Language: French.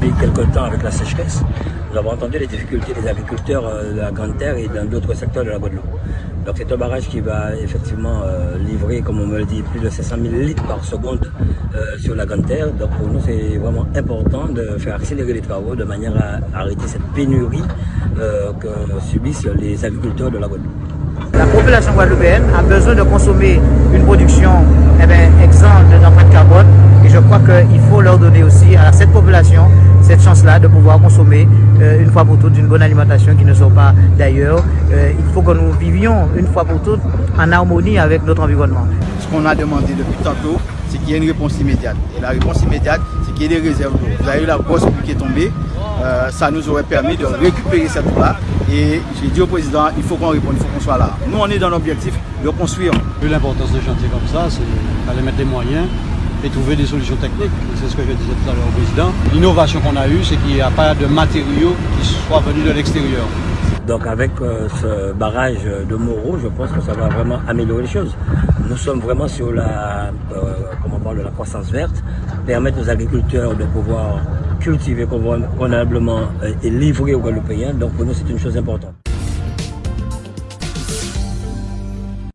depuis quelque temps avec la sécheresse. Nous avons entendu les difficultés des agriculteurs de la Grande Terre et dans d'autres secteurs de la Guadeloupe. Donc c'est un barrage qui va effectivement livrer, comme on me le dit, plus de 500 000 litres par seconde sur la Grande Terre. Donc pour nous, c'est vraiment important de faire accélérer les travaux de manière à arrêter cette pénurie que subissent les agriculteurs de la Guadeloupe. La population guadeloupéenne a besoin de consommer une production eh bien, exempte d'empreinte carbone et je crois qu'il faut leur donner aussi à cette population cette chance-là de pouvoir consommer euh, une fois pour toutes une bonne alimentation qui ne sort pas d'ailleurs. Euh, il faut que nous vivions une fois pour toutes en harmonie avec notre environnement. Ce qu'on a demandé depuis tantôt, c'est qu'il y ait une réponse immédiate. Et la réponse immédiate, c'est qu'il y ait des réserves d'eau. Vous avez eu la grosse pluie qui est tombée, euh, ça nous aurait permis de récupérer cette eau-là. Et j'ai dit au président, il faut qu'on réponde, il faut qu'on soit là. Nous, on est dans l'objectif de construire. L'importance de chantier comme ça, c'est d'aller mettre des moyens et trouver des solutions techniques. C'est ce que je disais tout à l'heure au président. L'innovation qu'on a eue, c'est qu'il n'y a pas de matériaux qui soient venus de l'extérieur. Donc avec euh, ce barrage de Moreau, je pense que ça va vraiment améliorer les choses. Nous sommes vraiment sur la, euh, comment on parle, la croissance verte, permettre aux agriculteurs de pouvoir cultiver convenablement et livrer aux Guadeloupéens. Donc pour nous, c'est une chose importante.